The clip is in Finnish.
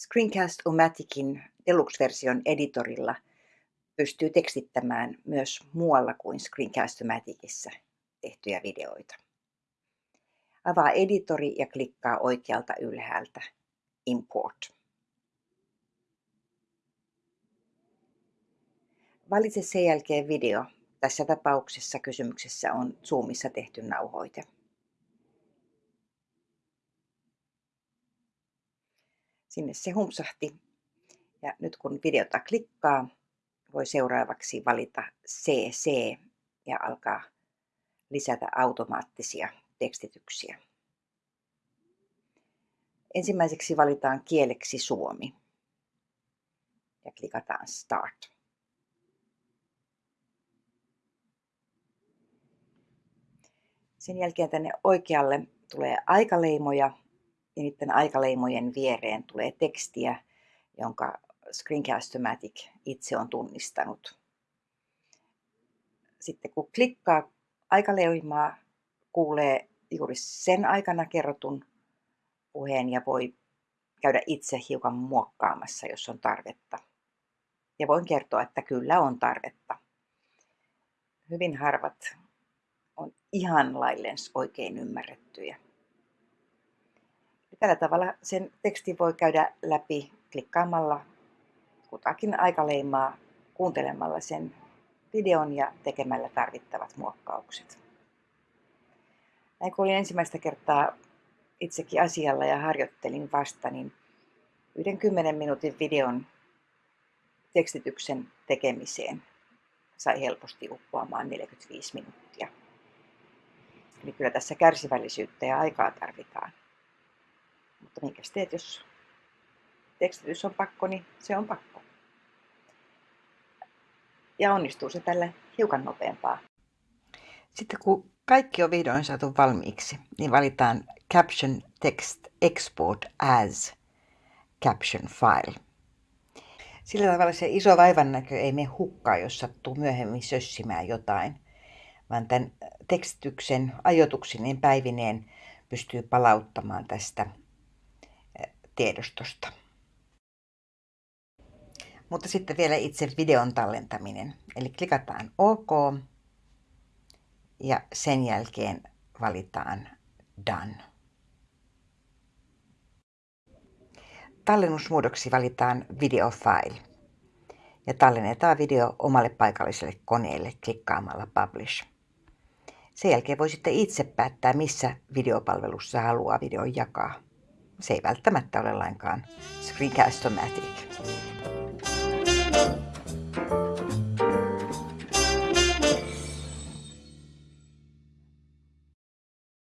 Screencast-O-Maticin Deluxe-version editorilla pystyy tekstittämään myös muualla kuin Screencast-O-Maticissa tehtyjä videoita. Avaa editori ja klikkaa oikealta ylhäältä Import. Valitse sen jälkeen video. Tässä tapauksessa kysymyksessä on Zoomissa tehty nauhoite. Sinne se humpsahti. Ja nyt kun videota klikkaa, voi seuraavaksi valita CC ja alkaa lisätä automaattisia tekstityksiä. Ensimmäiseksi valitaan kieleksi suomi ja klikataan Start. Sen jälkeen tänne oikealle tulee aikaleimoja ja niiden aikaleimojen viereen tulee tekstiä, jonka Screencast-O-Matic itse on tunnistanut. Sitten kun klikkaa aikaleimaa, kuulee juuri sen aikana kerrotun puheen ja voi käydä itse hiukan muokkaamassa, jos on tarvetta. Ja voin kertoa, että kyllä on tarvetta. Hyvin harvat on ihan lailleen oikein ymmärrettyjä. Tällä tavalla sen tekstin voi käydä läpi klikkaamalla kutakin aikaleimaa, kuuntelemalla sen videon ja tekemällä tarvittavat muokkaukset. Näin kun olin ensimmäistä kertaa itsekin asialla ja harjoittelin vasta, niin yhden 10 minuutin videon tekstityksen tekemiseen sai helposti uppoamaan 45 minuuttia. Eli kyllä tässä kärsivällisyyttä ja aikaa tarvitaan. Mutta minkä teet, jos tekstitys on pakko, niin se on pakko. Ja onnistuu se tällä hiukan nopeampaa. Sitten kun kaikki on vihdoin saatu valmiiksi, niin valitaan Caption Text Export as Caption File. Sillä tavalla se iso vaivannäkö ei mene hukkaan, jos sattuu myöhemmin sössimään jotain, vaan tämän tekstityksen ajotuksineen päivineen pystyy palauttamaan tästä tiedostosta. Mutta sitten vielä itse videon tallentaminen. Eli klikataan OK ja sen jälkeen valitaan Done. Tallennusmuodoksi valitaan Video File ja tallennetaan video omalle paikalliselle koneelle klikkaamalla Publish. Sen jälkeen voi sitten itse päättää, missä videopalvelussa haluaa videon jakaa. Se ei välttämättä ole lainkaan Screencast-O-Matic.